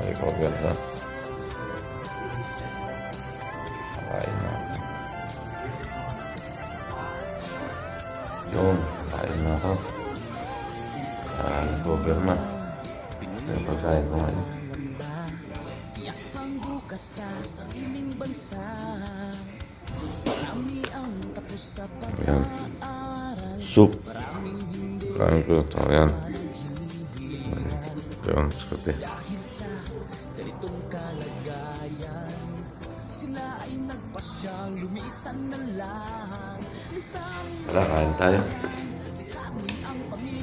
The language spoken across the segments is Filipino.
May cover na. Kain na. Yun, kain na ako. Ah, cover na. Ito yung pagkain ko ngayon. Ayan. Soup. Kain ko. Ito, ayan. Ayan, sa kape. Ay nagpasyang lumisan na lang Tara, kain tayo.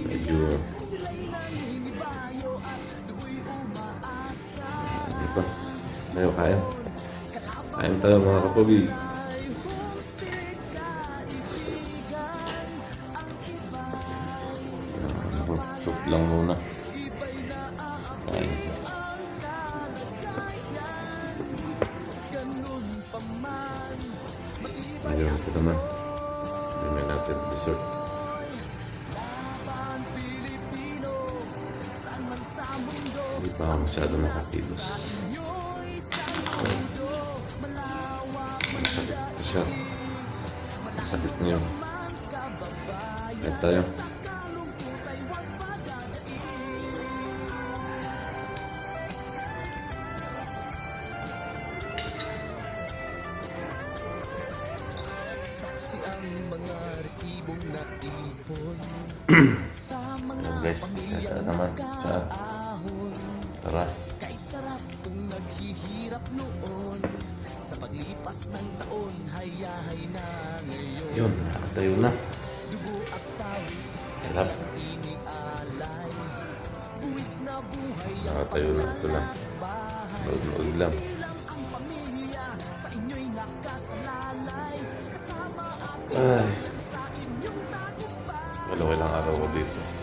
Medyo, umaasa dito. Tayo kain. Kain tayo mga iba'y Ano, Soup lang muna. Hindi pa ako masyado nakakilos. Masakit pa siya. Masakit man kababayan Kain tayo. Resibong naipon Sa mga guys, kaya naman. Sa, ahon tara. Kay sarap kung naghihirap noon Sa paglipas ng taon Hayahay na ngayon Yun, nakatayo na. Dugo at pawis Sarap. Inialay Buwis na buhay ang Nakatayo na. Ito lang. bahay Nood-nood lang. Ang pamilya Sa inyo'y nakasalalay Kasama at Ay, sa inyong tagumpay wala ilang araw ko dito.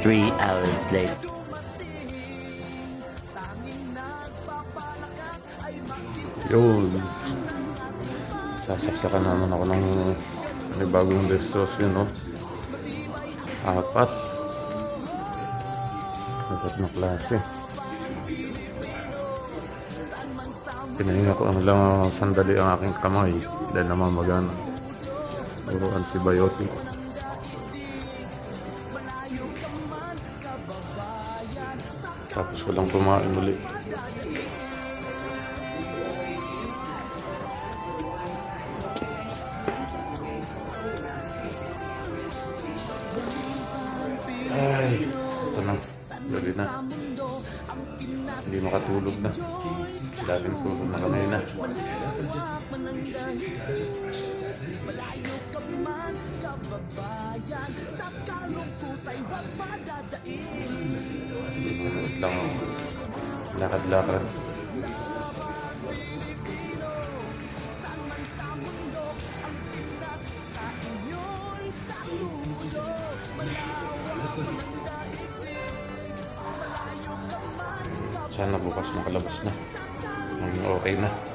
Three hours masin Yun. Sasaksakan naman ako ng may bagong Dextrose yun, no? Apat. Apat na klase. Pinahinga ko ang lang sandali ang aking kamay dahil naman magana. Puro antibiotic. Tapos ko lang kumain ulit. Ay, ito na. Gabi na. Hindi makatulog na. Laging tulog na kanina. Malayo ka man kababayan Sa kalungkot ay huwag padadaig Manood lang. Lakad-lakad. Sana bukas makalabas na. Ang okay na.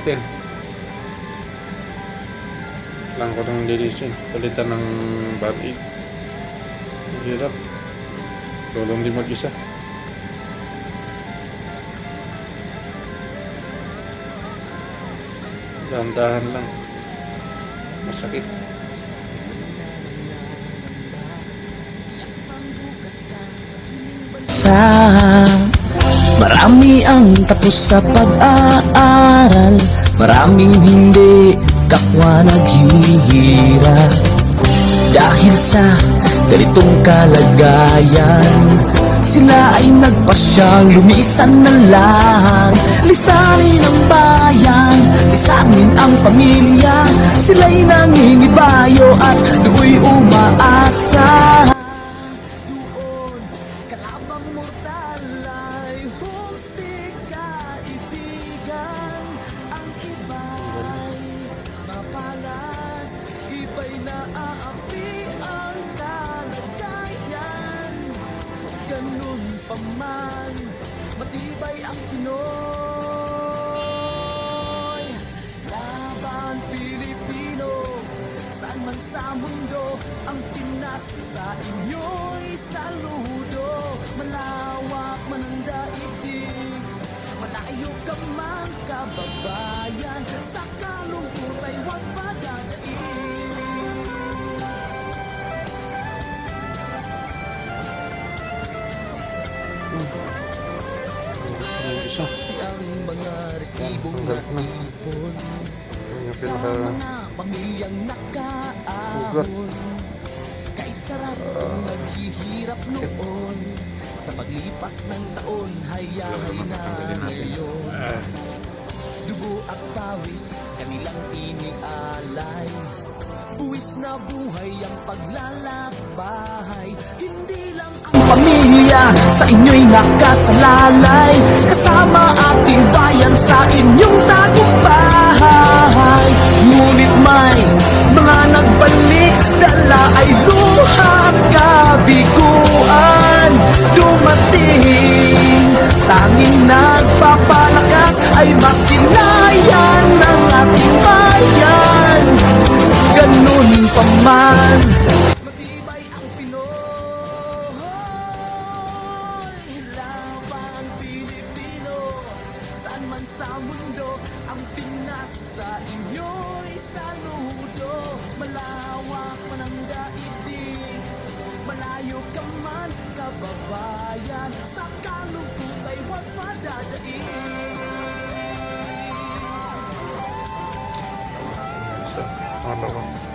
Natin. Lang ko nang linisin. Palitan ng band-aid. Ang Hirap. Tulong di mag-isa. Dahan-dahan lang. Masakit. Sa Marami ang tapos sa pag-aaral Maraming hindi kapwa naghihirap Dahil sa ganitong kalagayan Sila ay nagpasyang lumisan na lang Lisanin ang bayan, lisanin ang pamilya. Sila'y nangingibayo at do'y umaasa matibay ang Pinoy. Laban Pilipino, saan man sa mundo Ang Pinas sa inyo'y saludo. Malawak man ang daigdig. Malayo ka man kababayan. Sa kalungkot ay huwag padadaig ang mga resibong naipon Yung Sa mga pamilyang nakaahon Kay sarap kung naghihirap noon. Sa paglipas ng taon Hayahay na ngayon. Dugo at pawis Kanilang inialay. Buwis na buhay ang paglalakbay. Hindi lang ang pamilya Sa inyo'y nakasalalay. Kasama ating bayan Sa inyong tagumpay. Ngunit may mga nagbalik man sa mundo Ang Pinas sa inyo'y saludo Malawak man ang daigdig Malayo ka man kababayan Sa kalungkot ay huwag padadaig Sa... Ano ko?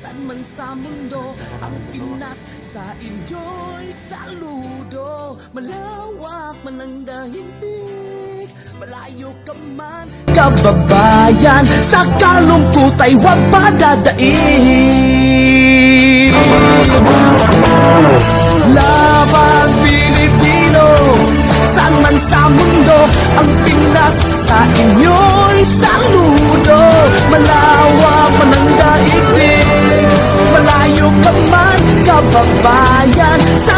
Saan man sa mundo Ang Pinas sa inyo'y saludo. Malawak man ang dahilig Malayo ka man. Kababayan Sa kalungkot ay huwag padadaig Laban Pilipino Saan man sa mundo Ang Pinas sa inyo'y saludo. Malawak kababayan Sa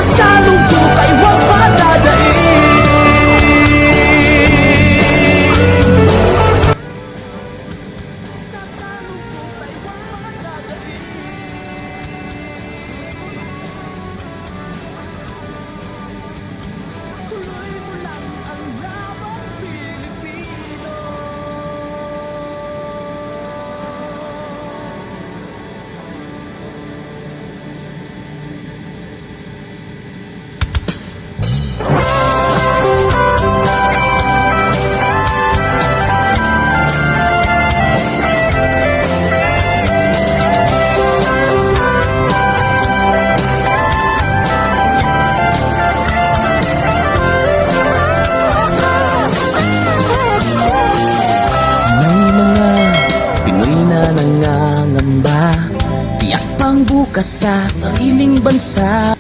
bukas sa sariling bansa